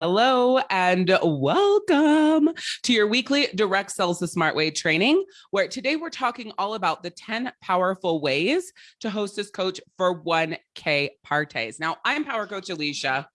Hello and welcome to your weekly Direct Sells the Smart Way training, where today we're talking all about the 10 powerful ways to host hostess coach for 1K parties. Now, I'm Power Coach Alicia.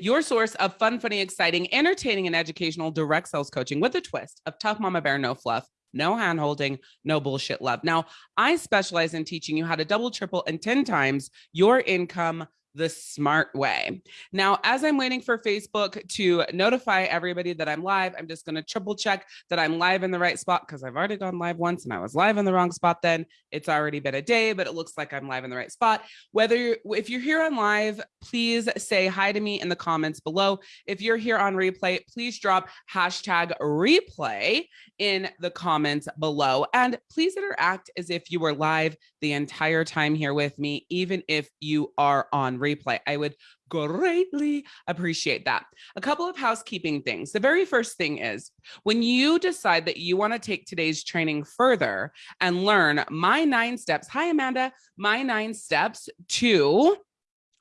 Your source of fun, funny, exciting, entertaining, and educational direct sales coaching with a twist of tough mama bear, no fluff, no hand holding, no bullshit love. Now, I specialize in teaching you how to double, triple, and 10 times your income the smart way. Now, as I'm waiting for Facebook to notify everybody that I'm live, I'm just going to triple check that I'm live in the right spot because I've already gone live once and I was live in the wrong spot then. It's already been a day, but it looks like I'm live in the right spot. Whether you're, if you're here on live, please say hi to me in the comments below. If you're here on replay, please drop hashtag replay in the comments below. And please interact as if you were live the entire time here with me, even if you are on replay. I would greatly appreciate that. A couple of housekeeping things. The very first thing is when you decide that you want to take today's training further and learn my nine steps. Hi, Amanda. My nine steps to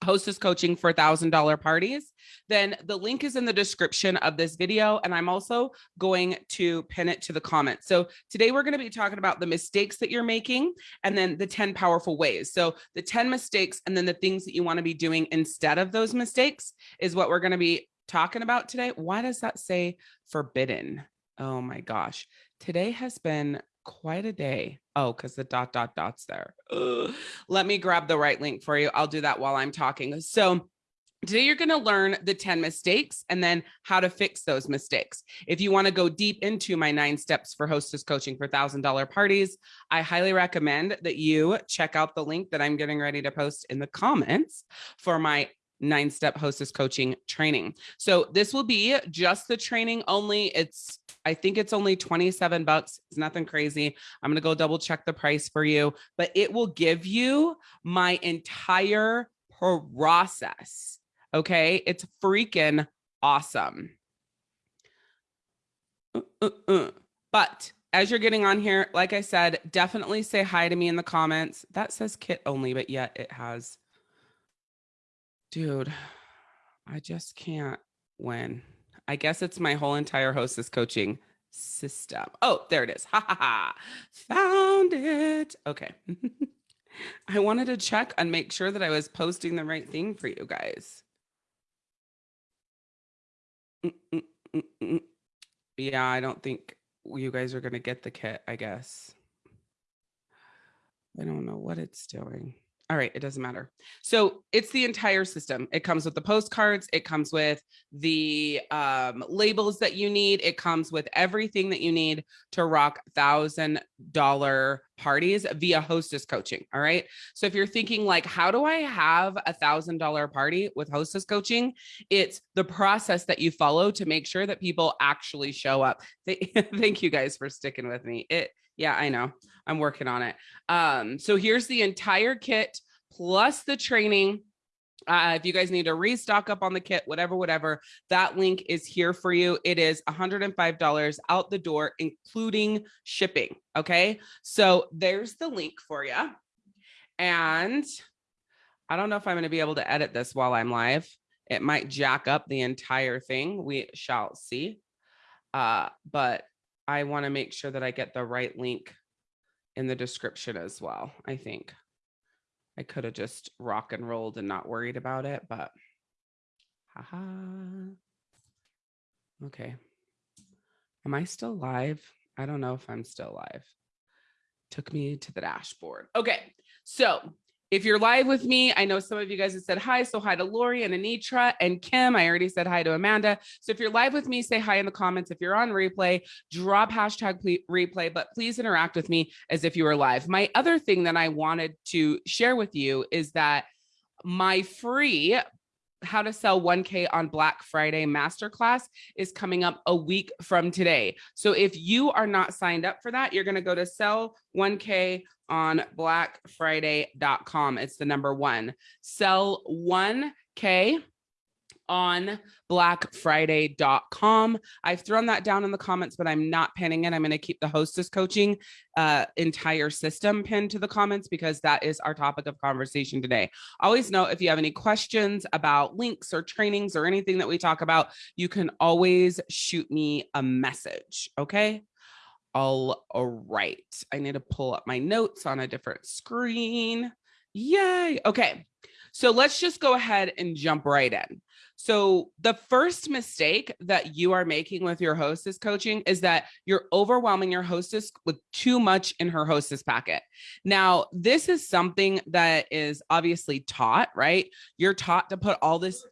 hostess coaching for $1,000 parties, then the link is in the description of this video. And I'm also going to pin it to the comments. So today we're going to be talking about the mistakes that you're making and then the 10 powerful ways. So the 10 mistakes and then the things that you want to be doing instead of those mistakes is what we're going to be talking about today. Why does that say forbidden? Oh my gosh. Today has been quite a day. Oh, because the dot, dot, dots there. Ugh. Let me grab the right link for you. I'll do that while I'm talking. So Today, you're going to learn the 10 mistakes and then how to fix those mistakes. If you want to go deep into my nine steps for hostess coaching for $1,000 parties, I highly recommend that you check out the link that I'm getting ready to post in the comments for my nine step hostess coaching training. So this will be just the training only. It's I think it's only 27 bucks. It's nothing crazy. I'm going to go double check the price for you, but it will give you my entire process. Okay. It's freaking awesome. Uh, uh, uh. But as you're getting on here, like I said, definitely say hi to me in the comments. That says kit only, but yet it has. Dude, I just can't win. I guess it's my whole entire hostess coaching system. Oh, there it is. Ha ha ha. Found it. Okay. I wanted to check and make sure that I was posting the right thing for you guys. Mm, mm, mm, yeah, I don't think you guys are going to get the kit, I guess. I don't know what it's doing. All right, it doesn't matter. So it's the entire system. It comes with the postcards. It comes with the um, labels that you need. It comes with everything that you need to rock thousand dollar parties via hostess coaching. All right. So if you're thinking like, how do I have a thousand dollar party with hostess coaching? It's the process that you follow to make sure that people actually show up. Thank you guys for sticking with me. It yeah, I know. I'm working on it. Um, so here's the entire kit plus the training. Uh, if you guys need to restock up on the kit, whatever, whatever, that link is here for you. It is $105 out the door, including shipping. Okay. So there's the link for you. And I don't know if I'm going to be able to edit this while I'm live. It might jack up the entire thing. We shall see. Uh, but I want to make sure that I get the right link in the description as well. I think I could have just rock and rolled and not worried about it, but haha. Okay. Am I still live? I don't know if I'm still live. Took me to the dashboard. Okay. So if you're live with me, I know some of you guys have said hi. So hi to Lori and Anitra and Kim. I already said hi to Amanda. So if you're live with me, say hi in the comments. If you're on replay, drop hashtag replay, but please interact with me as if you were live. My other thing that I wanted to share with you is that my free how to sell 1K on Black Friday masterclass is coming up a week from today. So if you are not signed up for that, you're going to go to sell 1K on blackfriday.com. It's the number one. Sell 1K on blackfriday.com. I've thrown that down in the comments, but I'm not pinning it. I'm going to keep the hostess coaching uh, entire system pinned to the comments because that is our topic of conversation today. Always know if you have any questions about links or trainings or anything that we talk about, you can always shoot me a message. Okay. All right. I need to pull up my notes on a different screen. Yay. Okay. So let's just go ahead and jump right in. So the first mistake that you are making with your hostess coaching is that you're overwhelming your hostess with too much in her hostess packet. Now, this is something that is obviously taught, right? You're taught to put all this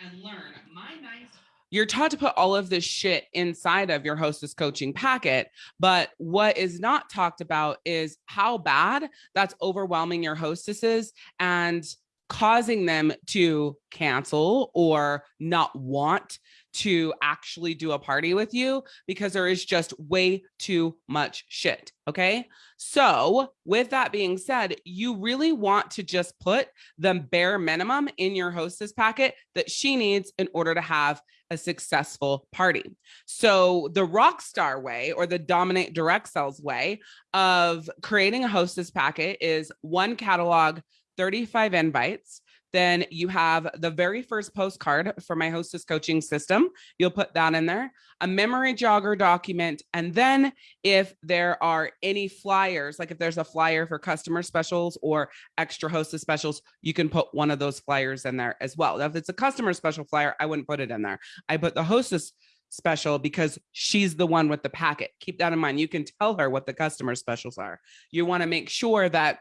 and learn my nice you're taught to put all of this shit inside of your hostess coaching packet. But what is not talked about is how bad that's overwhelming your hostesses and causing them to cancel or not want to actually do a party with you because there is just way too much shit. Okay. So, with that being said, you really want to just put the bare minimum in your hostess packet that she needs in order to have a successful party. So, the rock star way or the dominate direct sales way of creating a hostess packet is one catalog, 35 invites then you have the very first postcard for my hostess coaching system. You'll put that in there, a memory jogger document. And then if there are any flyers, like if there's a flyer for customer specials or extra hostess specials, you can put one of those flyers in there as well. Now, if it's a customer special flyer, I wouldn't put it in there. I put the hostess special because she's the one with the packet. Keep that in mind. You can tell her what the customer specials are. You want to make sure that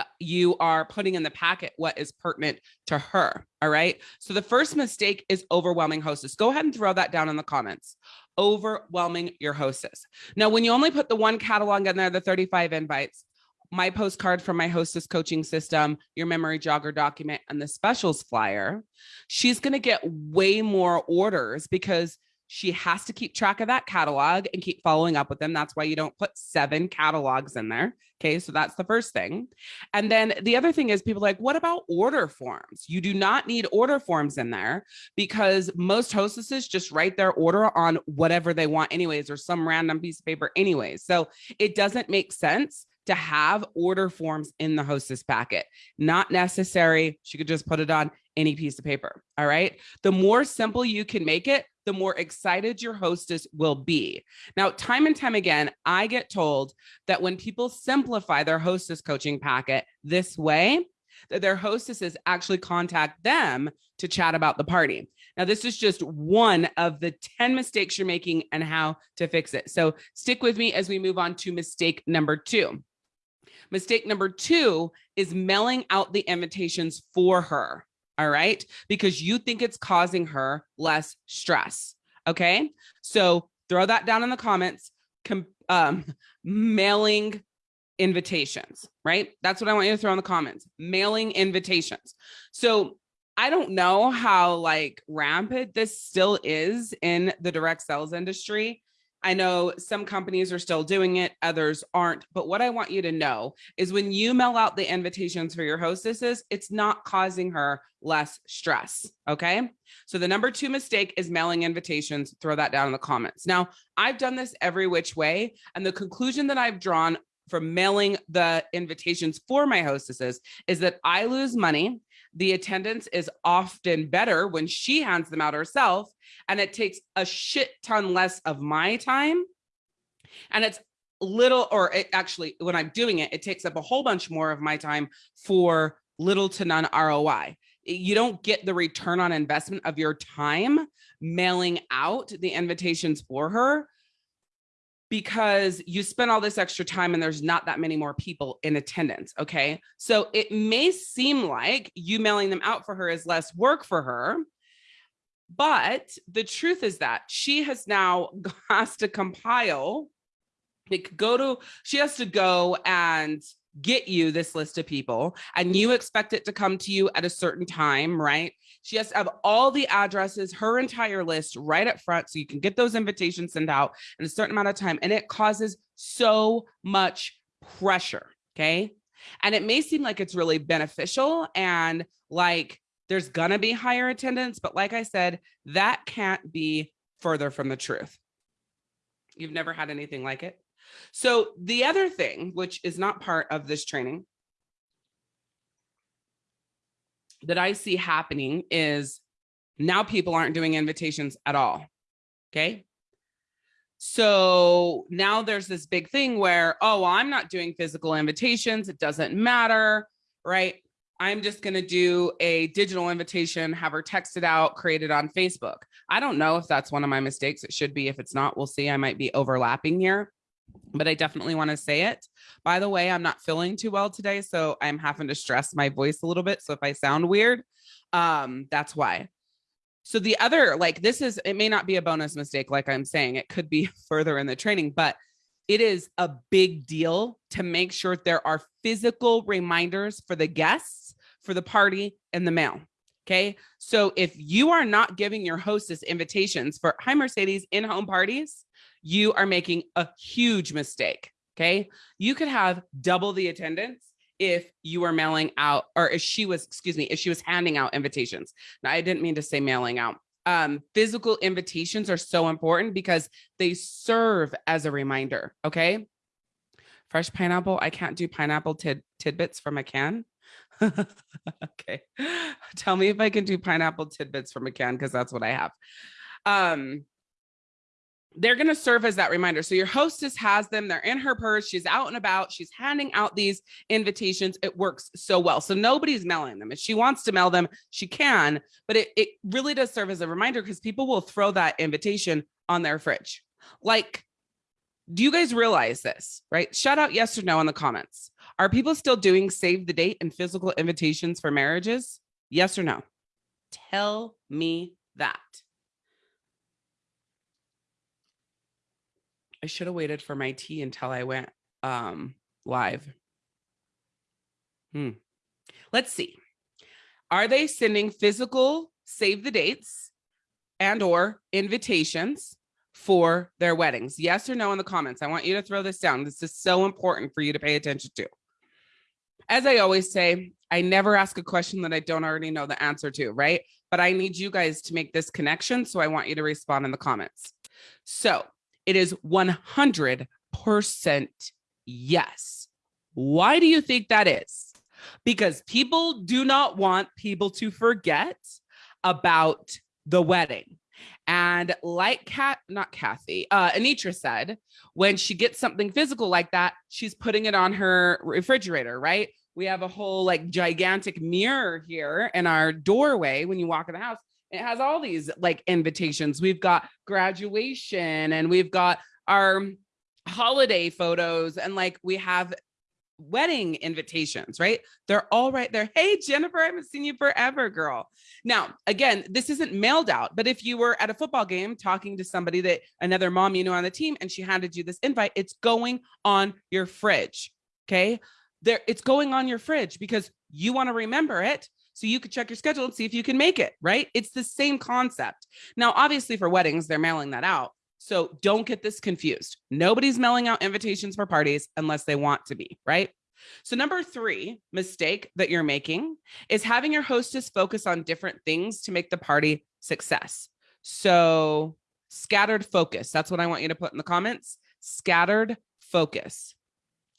Uh, you are putting in the packet what is pertinent to her. All right. So the first mistake is overwhelming hostess. Go ahead and throw that down in the comments. Overwhelming your hostess. Now, when you only put the one catalog in there, the 35 invites, my postcard from my hostess coaching system, your memory jogger document, and the specials flyer, she's going to get way more orders because she has to keep track of that catalog and keep following up with them. That's why you don't put seven catalogs in there. Okay. So that's the first thing. And then the other thing is people like, what about order forms? You do not need order forms in there because most hostesses just write their order on whatever they want, anyways, or some random piece of paper, anyways. So it doesn't make sense to have order forms in the hostess packet. Not necessary. She could just put it on any piece of paper. All right. The more simple you can make it, the more excited your hostess will be. Now, time and time again, I get told that when people simplify their hostess coaching packet this way, that their hostesses actually contact them to chat about the party. Now, this is just one of the 10 mistakes you're making and how to fix it. So stick with me as we move on to mistake number two. Mistake number two is mailing out the invitations for her. All right. Because you think it's causing her less stress. Okay. So throw that down in the comments. Com- um, mailing invitations, right? That's what I want you to throw in the comments. Mailing invitations. So I don't know how like rampant this still is in the direct sales industry. I know some companies are still doing it, others aren't. But what I want you to know is when you mail out the invitations for your hostesses, it's not causing her less stress. Okay. So the number two mistake is mailing invitations. Throw that down in the comments. Now, I've done this every which way. And the conclusion that I've drawn from mailing the invitations for my hostesses is that I lose money the attendance is often better when she hands them out herself and it takes a shit ton less of my time. And it's little or it actually when i'm doing it it takes up a whole bunch more of my time for little to none roi you don't get the return on investment of your time mailing out the invitations for her because you spend all this extra time and there's not that many more people in attendance. Okay. So it may seem like you mailing them out for her is less work for her. But the truth is that she has now has to compile, go to, she has to go and get you this list of people and you expect it to come to you at a certain time, right? She has to have all the addresses, her entire list right up front so you can get those invitations sent out in a certain amount of time. And it causes so much pressure. Okay. And it may seem like it's really beneficial and like there's gonna be higher attendance, but like I said, that can't be further from the truth. You've never had anything like it. So the other thing, which is not part of this training, that I see happening is now people aren't doing invitations at all. Okay. So now there's this big thing where, oh, well, I'm not doing physical invitations. It doesn't matter. Right. I'm just going to do a digital invitation, have her text it out, create it on Facebook. I don't know if that's one of my mistakes. It should be. If it's not, we'll see. I might be overlapping here, but I definitely want to say it. By the way, I'm not feeling too well today, so I'm having to stress my voice a little bit. So if I sound weird, um, that's why. So the other, like this is, it may not be a bonus mistake, like I'm saying, it could be further in the training, but it is a big deal to make sure there are physical reminders for the guests, for the party and the mail. Okay. So if you are not giving your hostess invitations for hi Mercedes in-home parties, you are making a huge mistake. Okay. You could have double the attendance if you were mailing out or if she was, excuse me, if she was handing out invitations. Now I didn't mean to say mailing out um, physical invitations are so important because they serve as a reminder. Okay. Fresh pineapple. I can't do pineapple tid tidbits from a can. okay. Tell me if I can do pineapple tidbits from a can because that's what I have. Um, they're going to serve as that reminder. So your hostess has them, they're in her purse, she's out and about, she's handing out these invitations. It works so well. So nobody's mailing them. If she wants to mail them, she can, but it, it really does serve as a reminder because people will throw that invitation on their fridge. Like, do you guys realize this, right? Shout out yes or no in the comments. Are people still doing save the date and physical invitations for marriages? Yes or no? Tell me that. I should have waited for my tea until I went um, live. Hmm. Let's see. Are they sending physical save the dates and or invitations for their weddings? Yes or no in the comments. I want you to throw this down. This is so important for you to pay attention to. As I always say, I never ask a question that I don't already know the answer to, right? But I need you guys to make this connection. So I want you to respond in the comments. So it is 100% yes. Why do you think that is? Because people do not want people to forget about the wedding. And like Kat, not Kathy, uh, Anitra said, when she gets something physical like that, she's putting it on her refrigerator, right? We have a whole like gigantic mirror here in our doorway when you walk in the house it has all these like invitations. We've got graduation and we've got our holiday photos and like we have wedding invitations, right? They're all right there. Hey, Jennifer, I haven't seen you forever, girl. Now, again, this isn't mailed out, but if you were at a football game talking to somebody that another mom you know on the team and she handed you this invite, it's going on your fridge. Okay. There, it's going on your fridge because you want to remember it so you could check your schedule and see if you can make it, right? It's the same concept. Now, obviously for weddings, they're mailing that out. So don't get this confused. Nobody's mailing out invitations for parties unless they want to be, right? So number three mistake that you're making is having your hostess focus on different things to make the party success. So scattered focus. That's what I want you to put in the comments. Scattered focus.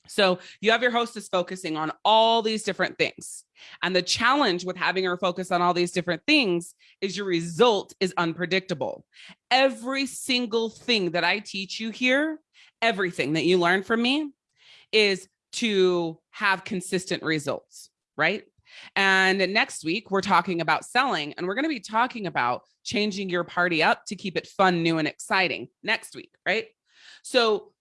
So you have your hostess focusing on all these different things. And the challenge with having her focus on all these different things is your result is unpredictable. Every single thing that I teach you here, everything that you learn from me is to have consistent results, right? And next week, we're talking about selling, and we're going to be talking about changing your party up to keep it fun, new, and exciting next week, right? So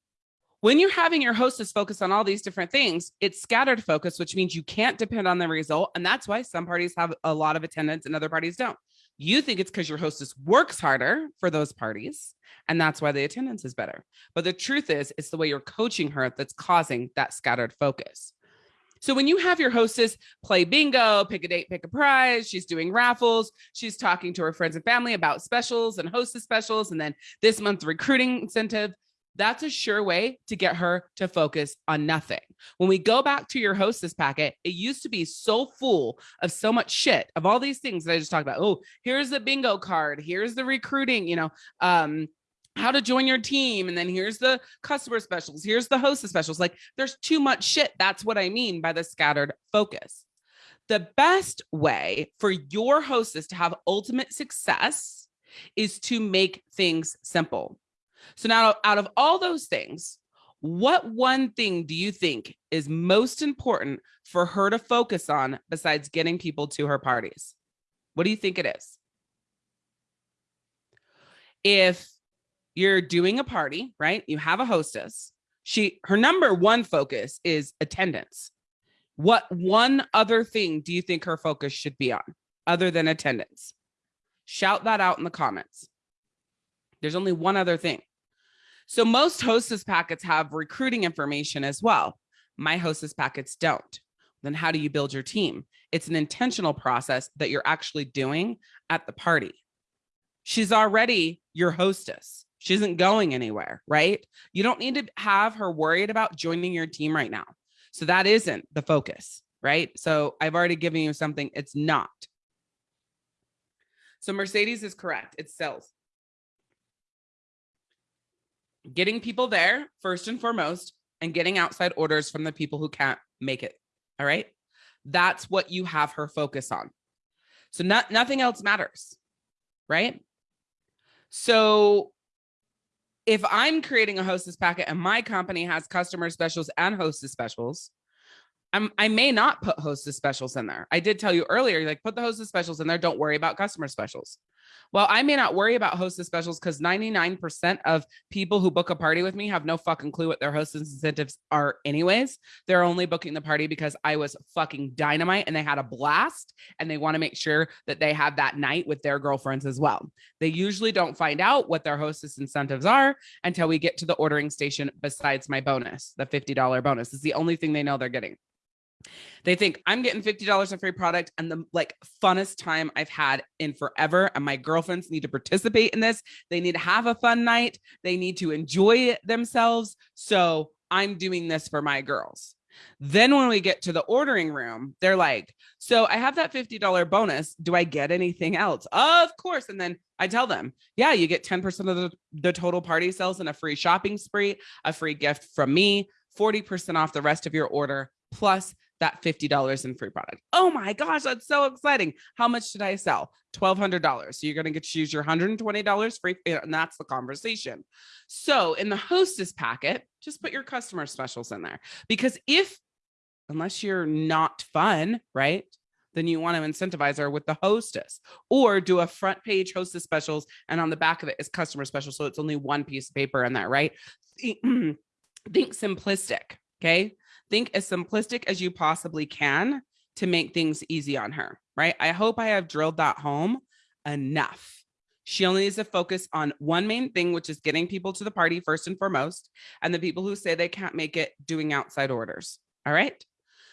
when you're having your hostess focus on all these different things, it's scattered focus, which means you can't depend on the result. And that's why some parties have a lot of attendance and other parties don't. You think it's because your hostess works harder for those parties. And that's why the attendance is better. But the truth is, it's the way you're coaching her that's causing that scattered focus. So when you have your hostess play bingo, pick a date, pick a prize, she's doing raffles, she's talking to her friends and family about specials and hostess specials, and then this month recruiting incentive, That's a sure way to get her to focus on nothing. When we go back to your hostess packet, it used to be so full of so much shit of all these things that I just talked about. Oh, here's the bingo card. Here's the recruiting, you know, um, how to join your team. And then here's the customer specials. Here's the hostess specials. Like there's too much shit. That's what I mean by the scattered focus. The best way for your hostess to have ultimate success is to make things simple. So now out of all those things, what one thing do you think is most important for her to focus on besides getting people to her parties? What do you think it is? If you're doing a party, right? You have a hostess. She her number one focus is attendance. What one other thing do you think her focus should be on other than attendance? Shout that out in the comments. There's only one other thing. So most hostess packets have recruiting information as well. My hostess packets don't. Then how do you build your team? It's an intentional process that you're actually doing at the party. She's already your hostess. She isn't going anywhere, right? You don't need to have her worried about joining your team right now. So that isn't the focus, right? So I've already given you something it's not. So Mercedes is correct. It's sales. Getting people there first and foremost and getting outside orders from the people who can't make it. All right. That's what you have her focus on. So not, nothing else matters, right? So if I'm creating a hostess packet and my company has customer specials and hostess specials, I'm, I may not put hostess specials in there. I did tell you earlier, like put the hostess specials in there. Don't worry about customer specials. Well, I may not worry about hostess specials because 99% of people who book a party with me have no fucking clue what their hostess incentives are anyways. They're only booking the party because I was fucking dynamite and they had a blast and they want to make sure that they have that night with their girlfriends as well. They usually don't find out what their hostess incentives are until we get to the ordering station besides my bonus, the $50 bonus. is the only thing they know they're getting. They think I'm getting $50 of free product and the like funnest time I've had in forever. And my girlfriends need to participate in this. They need to have a fun night. They need to enjoy themselves. So I'm doing this for my girls. Then when we get to the ordering room, they're like, so I have that $50 bonus. Do I get anything else? Of course. And then I tell them, yeah, you get 10% of the, the total party sales and a free shopping spree, a free gift from me, 40% off the rest of your order, plus that $50 in free product. Oh my gosh, that's so exciting. How much did I sell? $1,200. So you're going to get to use your $120 free. Eh, and that's the conversation. So in the hostess packet, just put your customer specials in there because if, unless you're not fun, right? Then you want to incentivize her with the hostess or do a front page hostess specials. And on the back of it is customer special. So it's only one piece of paper in that, right? Think simplistic. Okay think as simplistic as you possibly can to make things easy on her, right? I hope I have drilled that home enough. She only needs to focus on one main thing, which is getting people to the party first and foremost, and the people who say they can't make it doing outside orders. All right.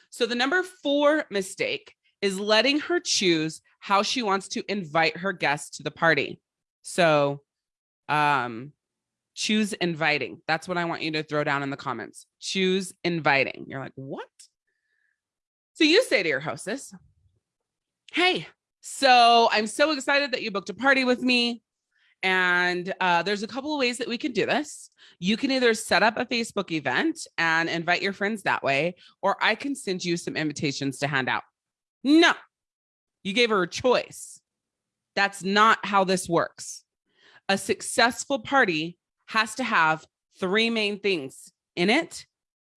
So the number four mistake is letting her choose how she wants to invite her guests to the party. So um, choose inviting. That's what I want you to throw down in the comments. Choose inviting. You're like, what? So you say to your hostess, hey, so I'm so excited that you booked a party with me. And uh, there's a couple of ways that we can do this. You can either set up a Facebook event and invite your friends that way, or I can send you some invitations to hand out. No, you gave her a choice. That's not how this works. A successful party has to have three main things in it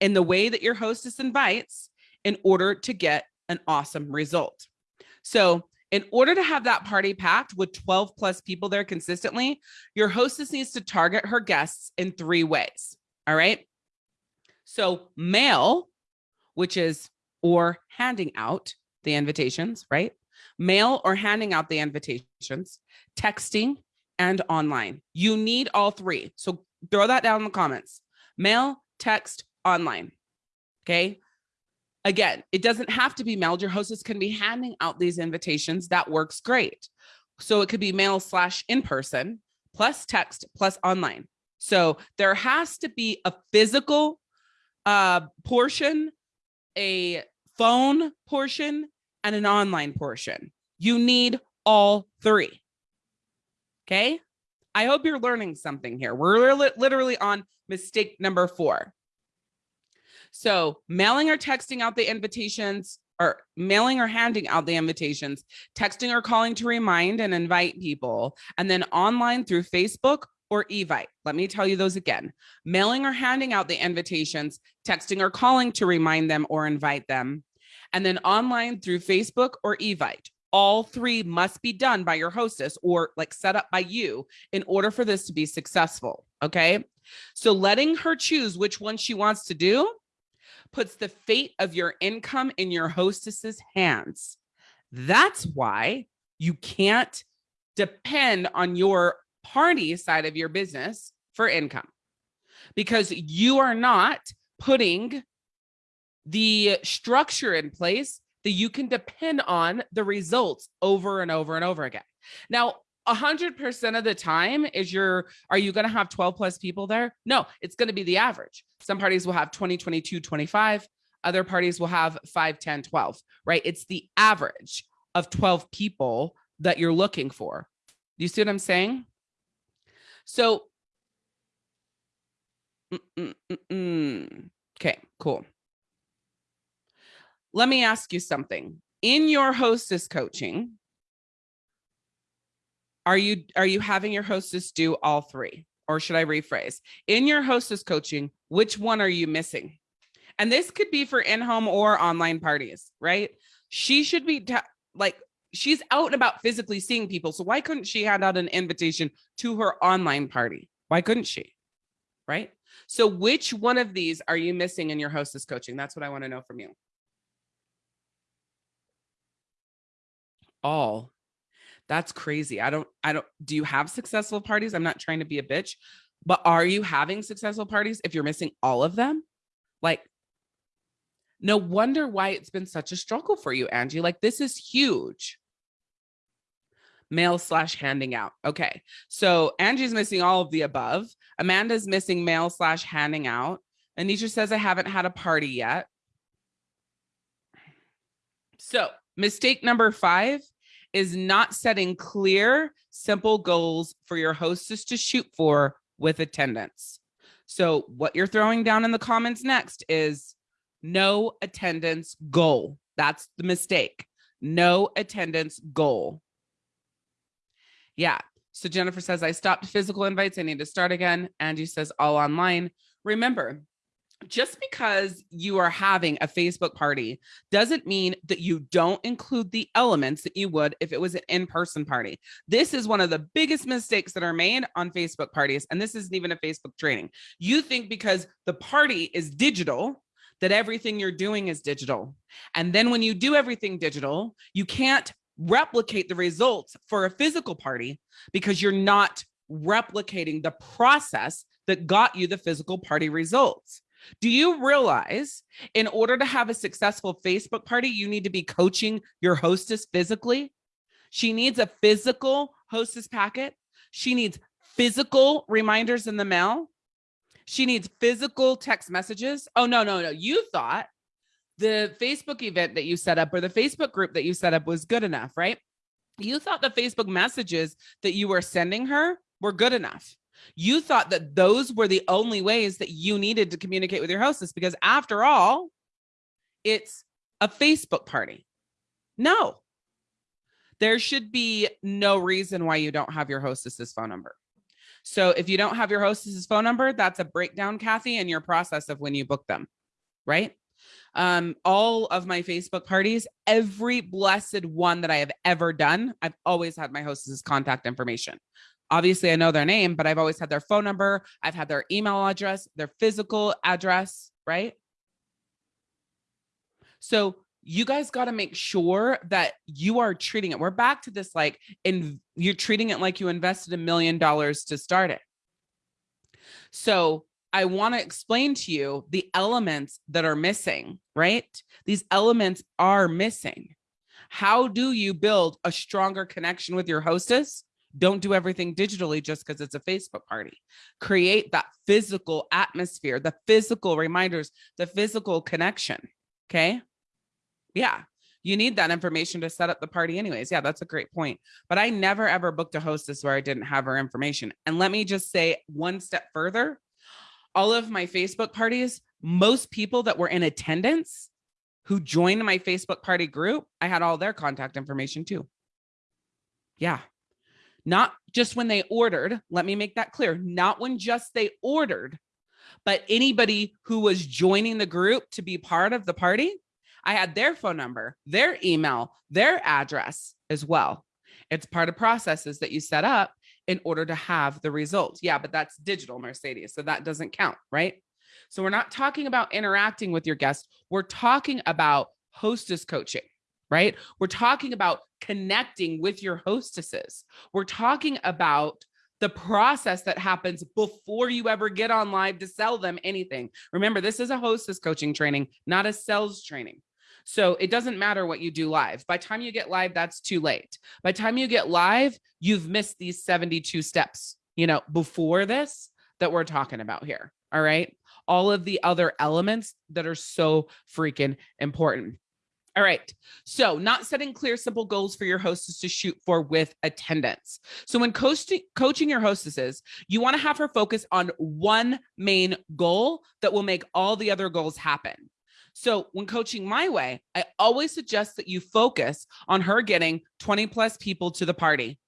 in the way that your hostess invites in order to get an awesome result. So in order to have that party packed with 12 plus people there consistently, your hostess needs to target her guests in three ways. All right. So mail, which is or handing out the invitations, right? Mail or handing out the invitations, texting and online. You need all three. So throw that down in the comments. Mail, text, online. Okay. Again, it doesn't have to be mailed. Your hostess can be handing out these invitations. That works great. So it could be mail slash in person plus text plus online. So there has to be a physical uh, portion, a phone portion, and an online portion. You need all three. Okay. I hope you're learning something here. We're literally on mistake number four. So mailing or texting out the invitations or mailing or handing out the invitations, texting or calling to remind and invite people, and then online through Facebook or Evite. Let me tell you those again. Mailing or handing out the invitations, texting or calling to remind them or invite them, and then online through Facebook or Evite all three must be done by your hostess or like set up by you in order for this to be successful. Okay. So letting her choose which one she wants to do puts the fate of your income in your hostess's hands. That's why you can't depend on your party side of your business for income because you are not putting the structure in place that you can depend on the results over and over and over again. Now, 100% of the time is your are you going to have 12 plus people there? No it's going to be the average. Some parties will have 20 22 25 other parties will have 5 10 12 right? It's the average of 12 people that you're looking for. You see what i'm saying? So mm, mm, mm, okay cool let me ask you something. In your hostess coaching, are you are you having your hostess do all three? Or should I rephrase? In your hostess coaching, which one are you missing? And this could be for in-home or online parties, right? She should be like she's out and about physically seeing people. So why couldn't she hand out an invitation to her online party? Why couldn't she? Right? So which one of these are you missing in your hostess coaching? That's what I want to know from you. All. That's crazy. I don't, I don't, do you have successful parties? I'm not trying to be a bitch, but are you having successful parties if you're missing all of them? Like, no wonder why it's been such a struggle for you, Angie. Like, this is huge. Mail slash handing out. Okay. So Angie's missing all of the above. Amanda's missing mail slash handing out. Anisha says, I haven't had a party yet. So mistake number five is not setting clear, simple goals for your hostess to shoot for with attendance. So what you're throwing down in the comments next is no attendance goal. That's the mistake. No attendance goal. Yeah. So Jennifer says, I stopped physical invites. I need to start again. Angie says all online. Remember, just because you are having a Facebook party doesn't mean that you don't include the elements that you would if it was an in-person party. This is one of the biggest mistakes that are made on Facebook parties. And this isn't even a Facebook training. You think because the party is digital, that everything you're doing is digital. And then when you do everything digital, you can't replicate the results for a physical party because you're not replicating the process that got you the physical party results. Do you realize in order to have a successful Facebook party, you need to be coaching your hostess physically? She needs a physical hostess packet. She needs physical reminders in the mail. She needs physical text messages. Oh, no, no, no. You thought the Facebook event that you set up or the Facebook group that you set up was good enough, right? You thought the Facebook messages that you were sending her were good enough. You thought that those were the only ways that you needed to communicate with your hostess because after all, it's a Facebook party. No, there should be no reason why you don't have your hostess's phone number. So if you don't have your hostess's phone number, that's a breakdown, Kathy, in your process of when you book them, right? Um, all of my Facebook parties, every blessed one that I have ever done, I've always had my hostess's contact information obviously I know their name, but I've always had their phone number. I've had their email address, their physical address, right? So you guys got to make sure that you are treating it. We're back to this like, and you're treating it like you invested a million dollars to start it. So I want to explain to you the elements that are missing, right? These elements are missing. How do you build a stronger connection with your hostess? Don't do everything digitally just because it's a Facebook party. Create that physical atmosphere, the physical reminders, the physical connection. Okay. Yeah. You need that information to set up the party anyways. Yeah, that's a great point. But I never ever booked a hostess where I didn't have her information. And let me just say one step further. All of my Facebook parties, most people that were in attendance who joined my Facebook party group, I had all their contact information too. Yeah. Not just when they ordered. Let me make that clear. Not when just they ordered, but anybody who was joining the group to be part of the party. I had their phone number, their email, their address as well. It's part of processes that you set up in order to have the results. Yeah, but that's digital Mercedes. So that doesn't count, right? So we're not talking about interacting with your guests. We're talking about hostess coaching, right? We're talking about connecting with your hostesses. We're talking about the process that happens before you ever get on live to sell them anything. Remember, this is a hostess coaching training, not a sales training. So it doesn't matter what you do live. By time you get live, that's too late. By time you get live, you've missed these 72 steps, you know, before this that we're talking about here. All right all of the other elements that are so freaking important. All right. So not setting clear, simple goals for your hostess to shoot for with attendance. So when coaching, coaching your hostesses, you want to have her focus on one main goal that will make all the other goals happen. So when coaching my way, I always suggest that you focus on her getting 20 plus people to the party.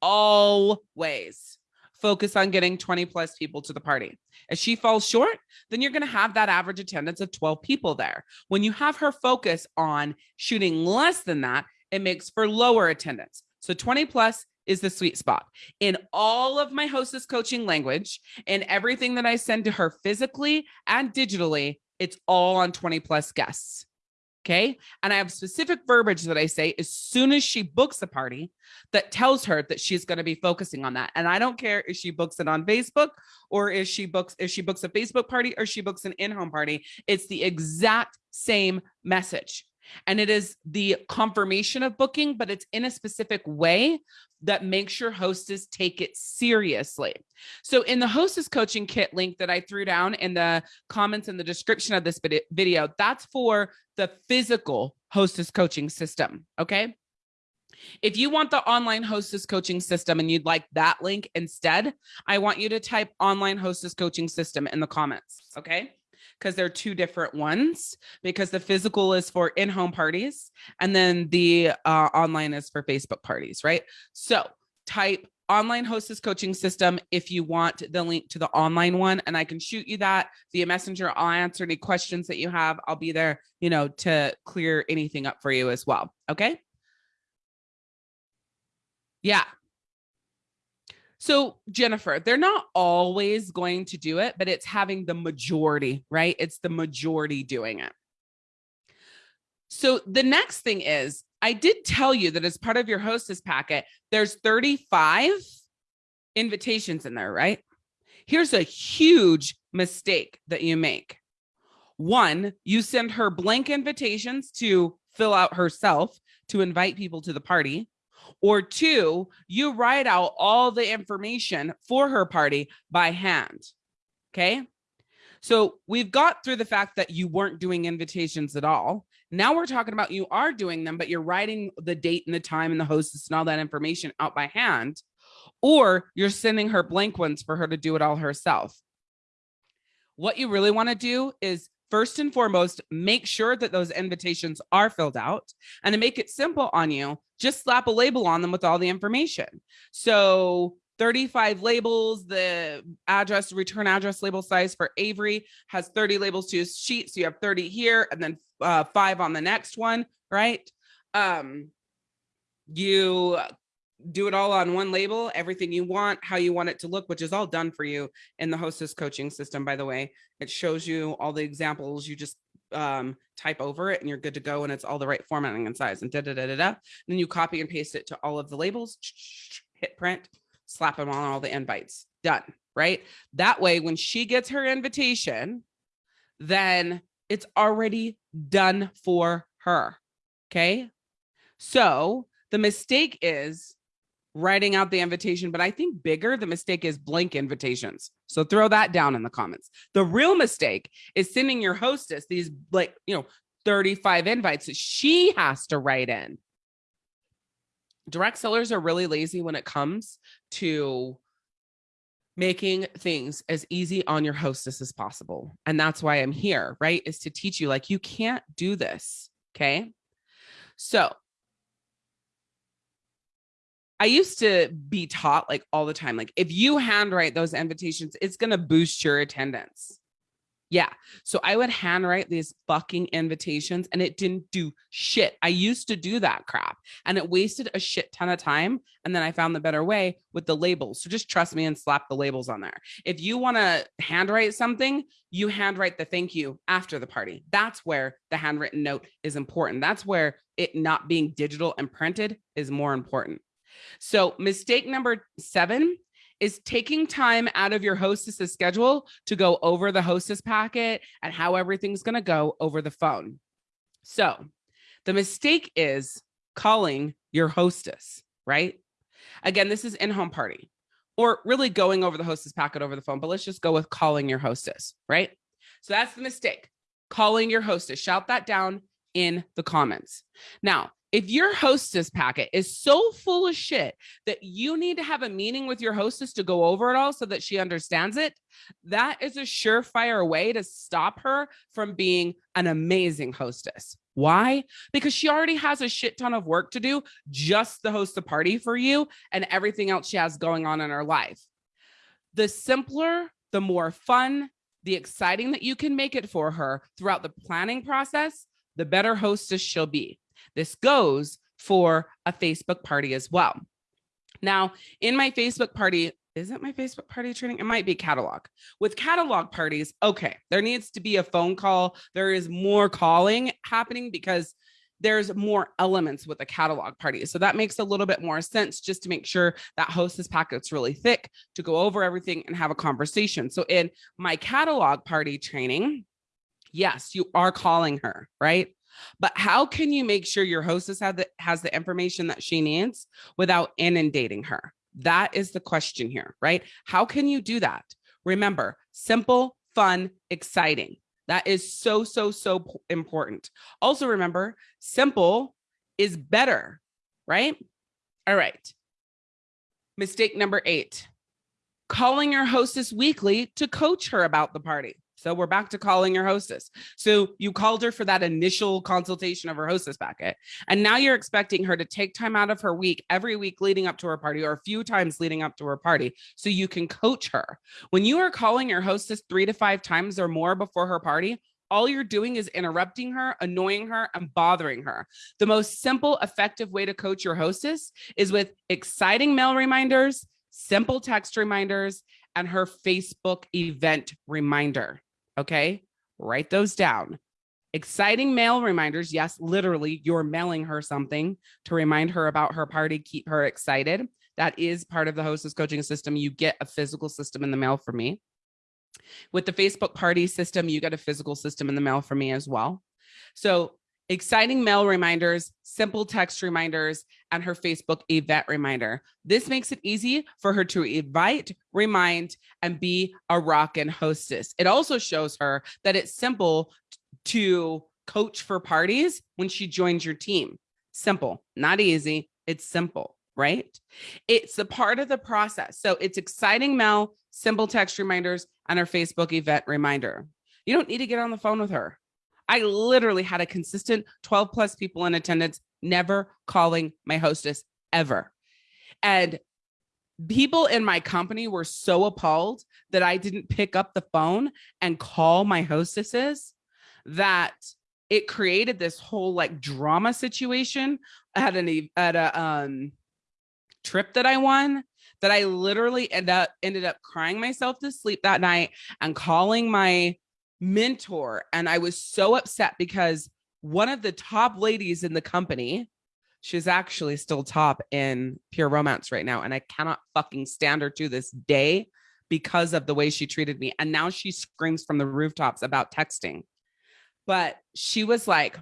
Always focus on getting 20 plus people to the party. If she falls short, then you're going to have that average attendance of 12 people there. When you have her focus on shooting less than that, it makes for lower attendance. So 20 plus is the sweet spot. In all of my hostess coaching language and everything that I send to her physically and digitally, it's all on 20 plus guests. Okay. And I have specific verbiage that I say as soon as she books a party that tells her that she's going to be focusing on that. And I don't care if she books it on Facebook or if she books, if she books a Facebook party or she books an in-home party, it's the exact same message. And it is the confirmation of booking, but it's in a specific way that makes your hostess take it seriously. So in the hostess coaching kit link that I threw down in the comments in the description of this video, that's for the physical hostess coaching system. Okay. If you want the online hostess coaching system and you'd like that link instead, I want you to type online hostess coaching system in the comments. Okay because they're two different ones because the physical is for in-home parties and then the uh, online is for Facebook parties, right? So type online hostess coaching system if you want the link to the online one and I can shoot you that via messenger. I'll answer any questions that you have. I'll be there, you know, to clear anything up for you as well. Okay. Yeah. So Jennifer, they're not always going to do it, but it's having the majority, right? It's the majority doing it. So the next thing is, I did tell you that as part of your hostess packet, there's 35 invitations in there, right? Here's a huge mistake that you make. One, you send her blank invitations to fill out herself to invite people to the party. Or two, you write out all the information for her party by hand. Okay. So we've got through the fact that you weren't doing invitations at all. Now we're talking about you are doing them, but you're writing the date and the time and the hostess and all that information out by hand, or you're sending her blank ones for her to do it all herself. What you really want to do is first and foremost, make sure that those invitations are filled out and to make it simple on you, just slap a label on them with all the information. So 35 labels, the address, return address label size for Avery has 30 labels to his sheet. So you have 30 here and then uh, five on the next one, right? Um, you do it all on one label, everything you want, how you want it to look, which is all done for you in the hostess coaching system, by the way. It shows you all the examples. You just um, type over it and you're good to go and it's all the right formatting and size and da da da da da. Then you copy and paste it to all of the labels, hit print, slap them on all the invites. Done, right? That way, when she gets her invitation, then it's already done for her. Okay. So the mistake is writing out the invitation, but I think bigger the mistake is blank invitations. So throw that down in the comments. The real mistake is sending your hostess these like, you know, 35 invites that she has to write in. Direct sellers are really lazy when it comes to making things as easy on your hostess as possible. And that's why I'm here, right? Is to teach you like you can't do this. Okay. So I used to be taught like all the time, like if you handwrite those invitations, it's going to boost your attendance. Yeah. So I would handwrite these fucking invitations and it didn't do shit. I used to do that crap and it wasted a shit ton of time. And then I found the better way with the labels. So just trust me and slap the labels on there. If you want to handwrite something, you handwrite the thank you after the party. That's where the handwritten note is important. That's where it not being digital and printed is more important. So mistake number seven is taking time out of your hostess's schedule to go over the hostess packet and how everything's going to go over the phone. So the mistake is calling your hostess, right? Again, this is in-home party or really going over the hostess packet over the phone, but let's just go with calling your hostess, right? So that's the mistake, calling your hostess. Shout that down in the comments. Now, if your hostess packet is so full of shit that you need to have a meeting with your hostess to go over it all so that she understands it, that is a surefire way to stop her from being an amazing hostess. Why? Because she already has a shit ton of work to do just to host a party for you and everything else she has going on in her life. The simpler, the more fun, the exciting that you can make it for her throughout the planning process, the better hostess she'll be. This goes for a Facebook party as well. Now, in my Facebook party, is it my Facebook party training? It might be catalog. With catalog parties, okay, there needs to be a phone call. There is more calling happening because there's more elements with a catalog party. So that makes a little bit more sense just to make sure that hostess packet's really thick to go over everything and have a conversation. So in my catalog party training, yes, you are calling her, right? But how can you make sure your hostess the, has the information that she needs without inundating her? That is the question here, right? How can you do that? Remember, simple, fun, exciting. That is so, so, so important. Also remember, simple is better, right? All right. Mistake number eight, calling your hostess weekly to coach her about the party. So we're back to calling your hostess. So you called her for that initial consultation of her hostess packet. And now you're expecting her to take time out of her week every week leading up to her party or a few times leading up to her party so you can coach her. When you are calling your hostess three to five times or more before her party, all you're doing is interrupting her, annoying her, and bothering her. The most simple, effective way to coach your hostess is with exciting mail reminders, simple text reminders, and her Facebook event reminder. Okay, write those down. Exciting mail reminders. Yes, literally, you're mailing her something to remind her about her party, keep her excited. That is part of the hostess coaching system. You get a physical system in the mail for me. With the Facebook party system, you get a physical system in the mail for me as well. So exciting mail reminders, simple text reminders, and her Facebook event reminder. This makes it easy for her to invite, remind, and be a rockin' hostess. It also shows her that it's simple to coach for parties when she joins your team. Simple, not easy. It's simple, right? It's a part of the process. So it's exciting mail, simple text reminders, and her Facebook event reminder. You don't need to get on the phone with her. I literally had a consistent 12 plus people in attendance, never calling my hostess ever. And people in my company were so appalled that I didn't pick up the phone and call my hostesses that it created this whole like drama situation at an at a um trip that I won that I literally ended up ended up crying myself to sleep that night and calling my mentor. And I was so upset because one of the top ladies in the company, she's actually still top in pure romance right now. And I cannot fucking stand her to this day because of the way she treated me. And now she screams from the rooftops about texting. But she was like,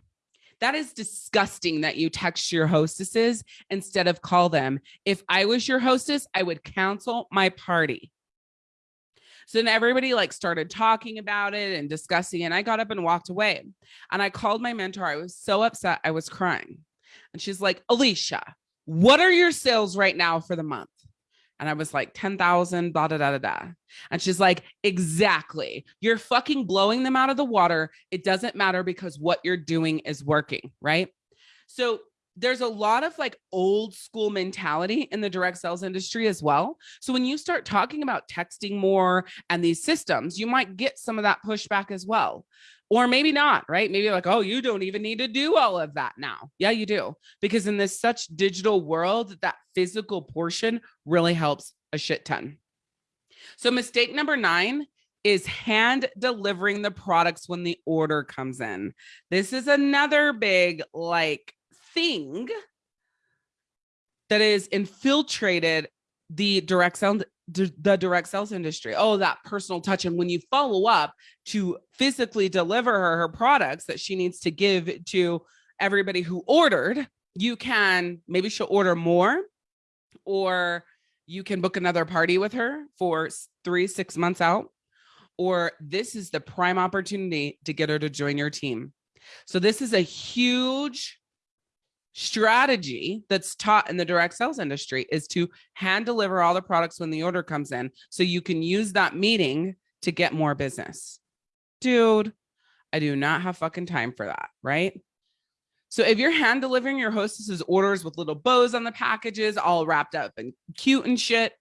That is disgusting that you text your hostesses instead of call them. If I was your hostess, I would cancel my party. So then everybody like started talking about it and discussing. And I got up and walked away. And I called my mentor. I was so upset. I was crying. And she's like, Alicia, what are your sales right now for the month? And I was like, 10,000, blah, da, da, da, da. And she's like, exactly. You're fucking blowing them out of the water. It doesn't matter because what you're doing is working. Right. So there's a lot of like old school mentality in the direct sales industry as well. So when you start talking about texting more and these systems, you might get some of that pushback as well. Or maybe not, right? Maybe like, oh, you don't even need to do all of that now. Yeah, you do. Because in this such digital world, that physical portion really helps a shit ton. So mistake number nine is hand delivering the products when the order comes in. This is another big like thing that is infiltrated the direct sales the direct sales industry. Oh that personal touch. And when you follow up to physically deliver her her products that she needs to give to everybody who ordered you can maybe she'll order more or you can book another party with her for three six months out. Or this is the prime opportunity to get her to join your team. So this is a huge strategy that's taught in the direct sales industry is to hand deliver all the products when the order comes in so you can use that meeting to get more business. Dude, I do not have fucking time for that, right? So if you're hand delivering your hostess's orders with little bows on the packages, all wrapped up and cute and shit,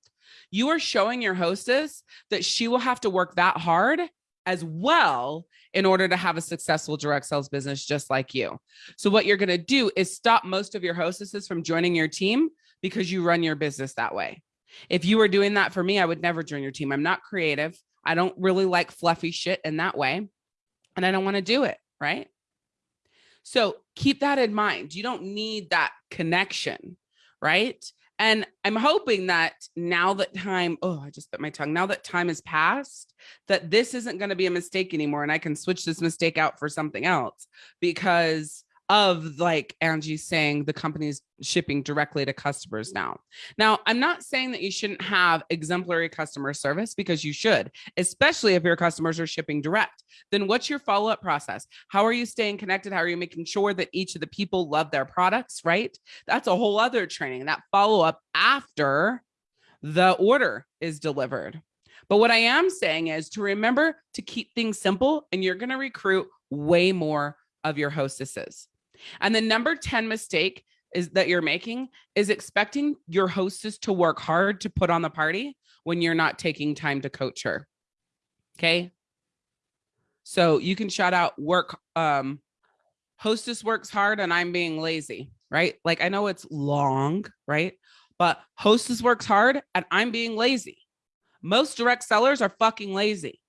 you are showing your hostess that she will have to work that hard as well in order to have a successful direct sales business just like you. So what you're going to do is stop most of your hostesses from joining your team because you run your business that way. If you were doing that for me, I would never join your team. I'm not creative. I don't really like fluffy shit in that way. And I don't want to do it. Right. So keep that in mind. You don't need that connection. Right. And I'm hoping that now that time, oh, I just bit my tongue. Now that time has passed, that this isn't going to be a mistake anymore. And I can switch this mistake out for something else because of like Angie saying the company's shipping directly to customers now. Now, I'm not saying that you shouldn't have exemplary customer service because you should, especially if your customers are shipping direct. Then what's your follow-up process? How are you staying connected? How are you making sure that each of the people love their products, right? That's a whole other training, that follow-up after the order is delivered. But what I am saying is to remember to keep things simple and you're going to recruit way more of your hostesses. And the number 10 mistake is that you're making is expecting your hostess to work hard to put on the party when you're not taking time to coach her. Okay. So you can shout out work. Um, hostess works hard and I'm being lazy, right? Like I know it's long, right? But hostess works hard and I'm being lazy. Most direct sellers are fucking lazy.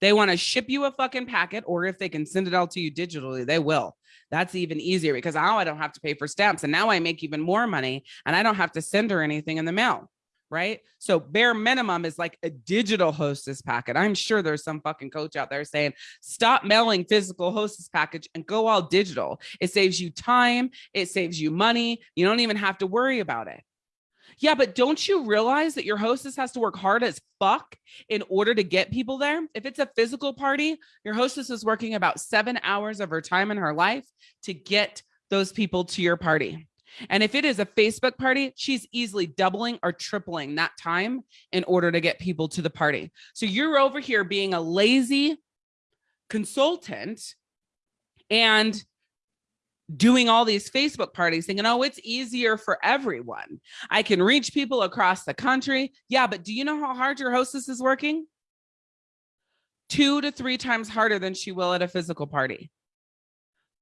They want to ship you a fucking packet, or if they can send it out to you digitally, they will. That's even easier because now I don't have to pay for stamps and now I make even more money and I don't have to send her anything in the mail. Right. So bare minimum is like a digital hostess packet. I'm sure there's some fucking coach out there saying, stop mailing physical hostess package and go all digital. It saves you time. It saves you money. You don't even have to worry about it. Yeah, but don't you realize that your hostess has to work hard as fuck in order to get people there? If it's a physical party, your hostess is working about seven hours of her time in her life to get those people to your party. And if it is a Facebook party, she's easily doubling or tripling that time in order to get people to the party. So you're over here being a lazy consultant and doing all these Facebook parties thinking, oh, it's easier for everyone. I can reach people across the country. Yeah, but do you know how hard your hostess is working? Two to three times harder than she will at a physical party.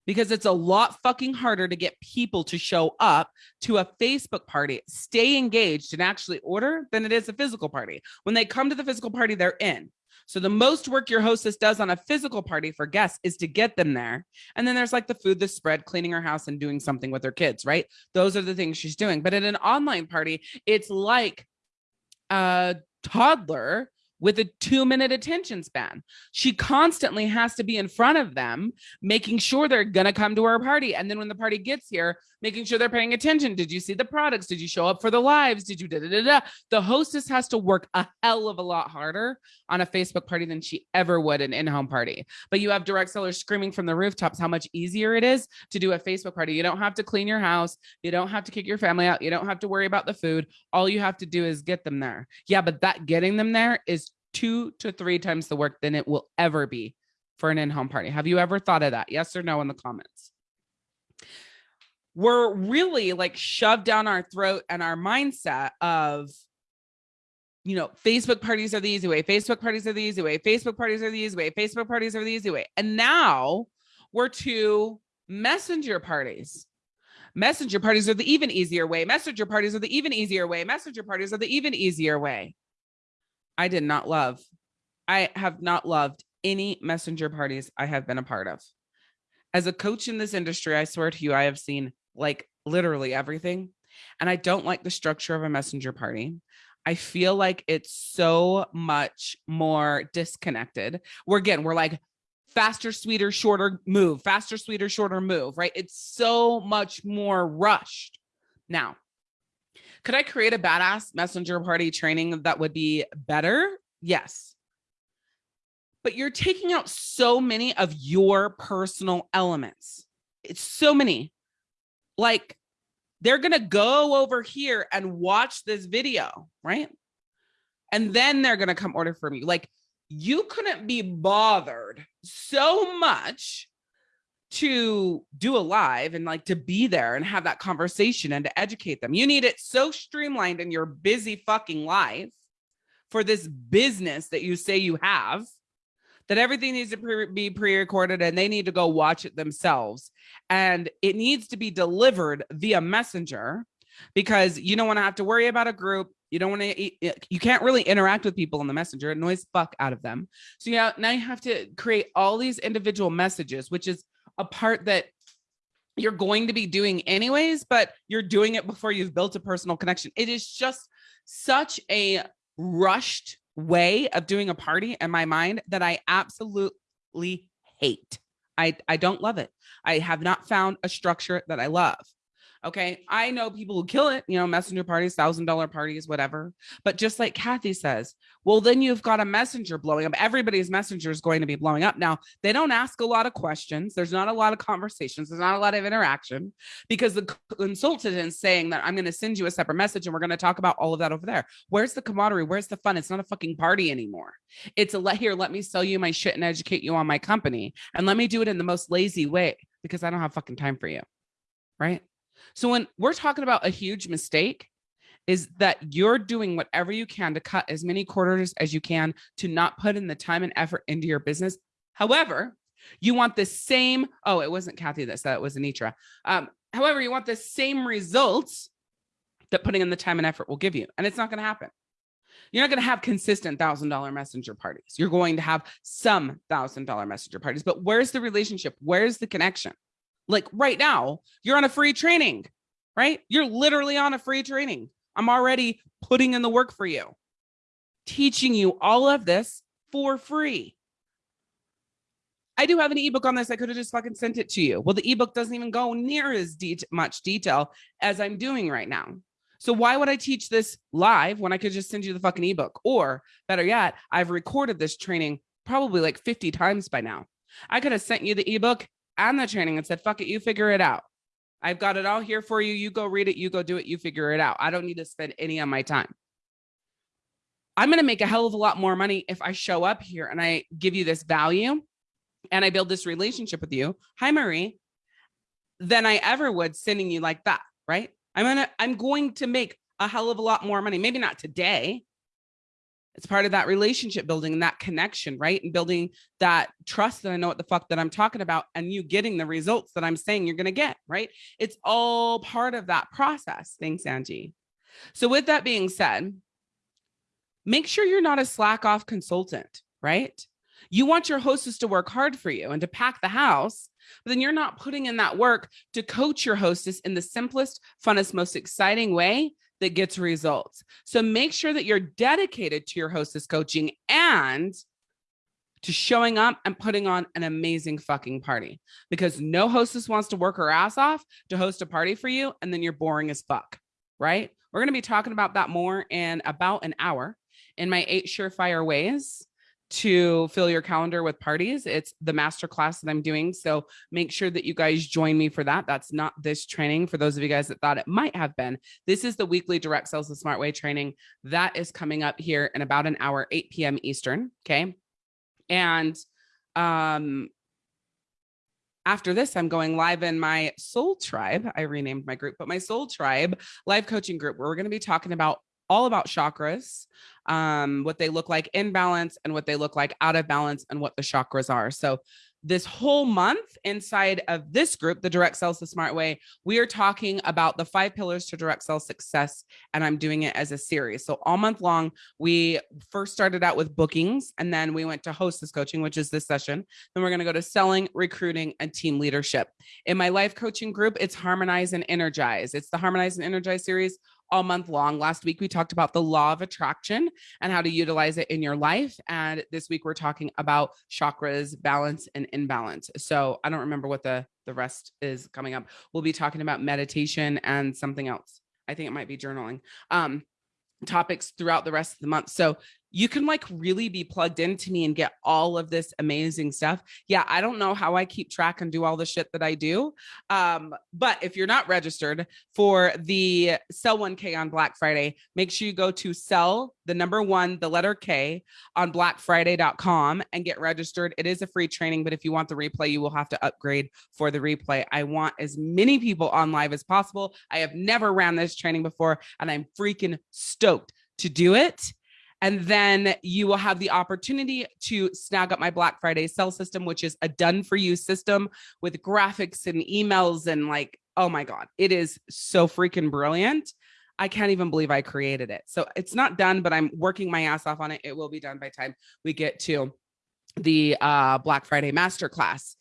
Because it's a lot fucking harder to get people to show up to a Facebook party, stay engaged and actually order than it is a physical party. When they come to the physical party, they're in. So the most work your hostess does on a physical party for guests is to get them there. And then there's like the food, the spread, cleaning her house and doing something with her kids, right? Those are the things she's doing. But at an online party, it's like a toddler with a two minute attention span. She constantly has to be in front of them, making sure they're to come to our party. And then when the party gets here, making sure they're paying attention. Did you see the products? Did you show up for the lives? Did you da da da da? The hostess has to work a hell of a lot harder on a Facebook party than she ever would an in home party. But you have direct sellers screaming from the rooftops how much easier it is to do a Facebook party. You don't have to clean your house. You don't have to kick your family out. You don't have to worry about the food. All you have to do is get them there. Yeah, but that getting them there is two to three times the work than it will ever be for an in-home party. Have you ever thought of that? Yes or no in the comments. We're really like shoved down our throat and our mindset of, you know, Facebook parties are the easy way. Facebook parties are the easy way. Facebook parties are the easy way. Facebook parties are the easy way. And now we're to messenger parties. Messenger parties are the even easier way. Messenger parties are the even easier way. Messenger parties are the even easier way. I did not love. I have not loved any messenger parties I have been a part of. As a coach in this industry, I swear to you, I have seen like literally everything. And I don't like the structure of a messenger party. I feel like it's so much more disconnected. We're again, we're like faster, sweeter, shorter move, faster, sweeter, shorter move, right? It's so much more rushed. Now, could I create a badass messenger party training that would be better? Yes. But you're taking out so many of your personal elements. It's so many. Like they're going to go over here and watch this video, right? And then they're going to come order from you. Like you couldn't be bothered so much to do a live and like to be there and have that conversation and to educate them. You need it so streamlined in your busy fucking life for this business that you say you have that everything needs to pre be pre-recorded and they need to go watch it themselves. And it needs to be delivered via messenger because you don't want to have to worry about a group. You don't want to, you can't really interact with people in the messenger. It annoys fuck out of them. So yeah, now you have to create all these individual messages, which is a part that you're going to be doing anyways, but you're doing it before you've built a personal connection. It is just such a rushed way of doing a party in my mind that I absolutely hate. I, I don't love it. I have not found a structure that I love. Okay. I know people who kill it, you know, messenger parties, thousand dollar parties, whatever. But just like Kathy says, well, then you've got a messenger blowing up. Everybody's messenger is going to be blowing up. Now, they don't ask a lot of questions. There's not a lot of conversations. There's not a lot of interaction because the consultant is saying that I'm going to send you a separate message and we're going to talk about all of that over there. Where's the camaraderie? Where's the fun? It's not a fucking party anymore. It's a let here, let me sell you my shit and educate you on my company. And let me do it in the most lazy way because I don't have fucking time for you. Right. So when we're talking about a huge mistake, is that you're doing whatever you can to cut as many quarters as you can to not put in the time and effort into your business. However, you want the same, oh, it wasn't Kathy that said it was Anitra. Um, however, you want the same results that putting in the time and effort will give you. And it's not going to happen. You're not going to have consistent thousand dollar messenger parties. You're going to have some thousand dollar messenger parties, but where's the relationship? Where's the connection? Like right now, you're on a free training, right? You're literally on a free training. I'm already putting in the work for you, teaching you all of this for free. I do have an ebook on this. I could have just fucking sent it to you. Well, the ebook doesn't even go near as de much detail as I'm doing right now. So why would I teach this live when I could just send you the fucking ebook? Or better yet, I've recorded this training probably like 50 times by now. I could have sent you the ebook and the training and said, fuck it, you figure it out. I've got it all here for you. You go read it, you go do it, you figure it out. I don't need to spend any of my time. I'm going to make a hell of a lot more money if I show up here and I give you this value and I build this relationship with you. Hi, Marie, than I ever would sending you like that. Right. I'm going to, I'm going to make a hell of a lot more money. Maybe not today, it's part of that relationship building and that connection, right? And building that trust that I know what the fuck that I'm talking about and you getting the results that I'm saying you're going to get, right? It's all part of that process. Thanks, Angie. So with that being said, make sure you're not a slack off consultant, right? You want your hostess to work hard for you and to pack the house, but then you're not putting in that work to coach your hostess in the simplest, funnest, most exciting way that gets results. So make sure that you're dedicated to your hostess coaching and to showing up and putting on an amazing fucking party because no hostess wants to work her ass off to host a party for you and then you're boring as fuck, right? We're going to be talking about that more in about an hour in my eight surefire ways to fill your calendar with parties. It's the masterclass that I'm doing. So make sure that you guys join me for that. That's not this training for those of you guys that thought it might have been. This is the weekly direct sales the smart way training that is coming up here in about an hour, 8 p.m. Eastern. Okay. And um, after this, I'm going live in my soul tribe. I renamed my group, but my soul tribe live coaching group, where we're going to be talking about all about chakras, um, what they look like in balance and what they look like out of balance and what the chakras are. So this whole month inside of this group, the Direct Sales the Smart Way, we are talking about the five pillars to direct sales success. And I'm doing it as a series. So all month long, we first started out with bookings and then we went to hostess coaching, which is this session. Then we're going to go to selling, recruiting, and team leadership. In my life coaching group, it's harmonize and energize. It's the harmonize and energize series all month long. Last week, we talked about the law of attraction and how to utilize it in your life. And this week, we're talking about chakras, balance, and imbalance. So I don't remember what the, the rest is coming up. We'll be talking about meditation and something else. I think it might be journaling. Um, topics throughout the rest of the month. So you can like really be plugged into me and get all of this amazing stuff. Yeah, I don't know how I keep track and do all the shit that I do. Um, but if you're not registered for the Sell 1K on Black Friday, make sure you go to sell the number one, the letter K on blackfriday.com and get registered. It is a free training, but if you want the replay, you will have to upgrade for the replay. I want as many people on live as possible. I have never ran this training before, and I'm freaking stoked to do it. And then you will have the opportunity to snag up my Black Friday sell system, which is a done for you system with graphics and emails and like, oh my God, it is so freaking brilliant. I can't even believe I created it. So it's not done, but I'm working my ass off on it. It will be done by time we get to the uh, Black Friday masterclass.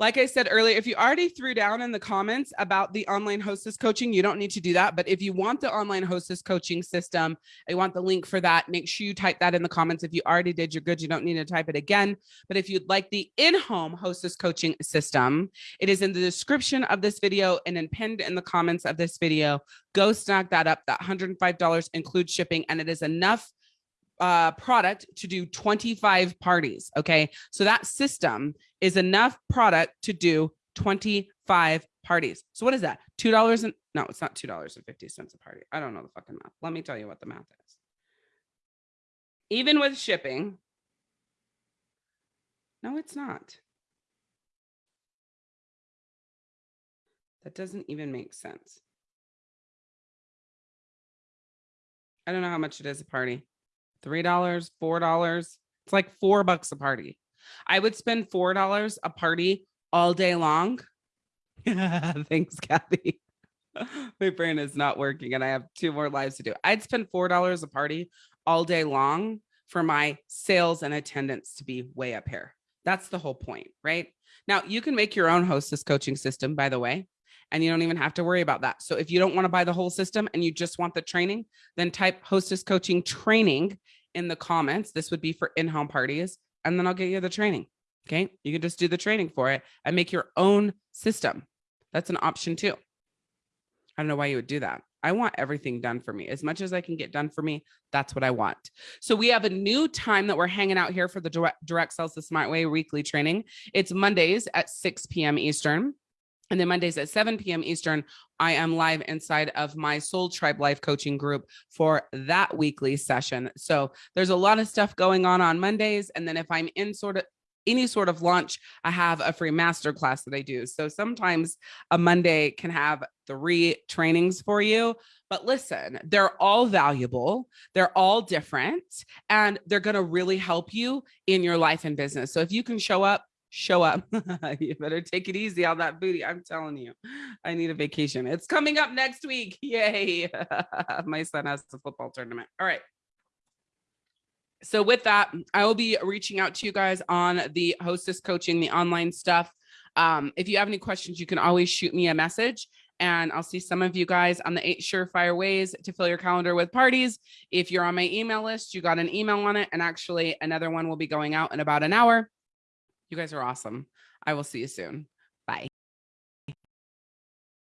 Like I said earlier, if you already threw down in the comments about the online hostess coaching, you don't need to do that. But if you want the online hostess coaching system, I want the link for that. Make sure you type that in the comments. If you already did, you're good. You don't need to type it again. But if you'd like the in-home hostess coaching system, it is in the description of this video and then pinned in the comments of this video. Go snag that up. That $105 includes shipping and it is enough uh, product to do 25 parties. Okay. So that system is enough product to do 25 parties. So what is that? $2 and no, it's not $2.50 a party. I don't know the fucking math. Let me tell you what the math is. Even with shipping. No, it's not. That doesn't even make sense. I don't know how much it is a party three dollars, four dollars. It's like four bucks a party. I would spend four dollars a party all day long. Thanks, Kathy. My brain is not working and I have two more lives to do. I'd spend four dollars a party all day long for my sales and attendance to be way up here. That's the whole point, right? Now you can make your own hostess coaching system, by the way and you don't even have to worry about that. So if you don't want to buy the whole system and you just want the training, then type hostess coaching training in the comments. This would be for in-home parties, and then I'll get you the training. Okay. You can just do the training for it and make your own system. That's an option too. I don't know why you would do that. I want everything done for me as much as I can get done for me. That's what I want. So we have a new time that we're hanging out here for the direct, direct sales the smart way weekly training. It's Mondays at 6 p.m. Eastern. And then Mondays at 7 p.m. Eastern, I am live inside of my Soul Tribe Life Coaching group for that weekly session. So there's a lot of stuff going on on Mondays. And then if I'm in sort of any sort of launch, I have a free master class that I do. So sometimes a Monday can have three trainings for you. But listen, they're all valuable. They're all different and they're going to really help you in your life and business. So if you can show up show up. you better take it easy on that booty. I'm telling you, I need a vacation. It's coming up next week. Yay. My son has a football tournament. All right. So with that, I will be reaching out to you guys on the hostess coaching, the online stuff. Um, if you have any questions, you can always shoot me a message And I'll see some of you guys on the eight surefire ways to fill your calendar with parties. If you're on my email list, you got an email on it. And actually, another one will be going out in about an hour. You guys are awesome. I will see you soon.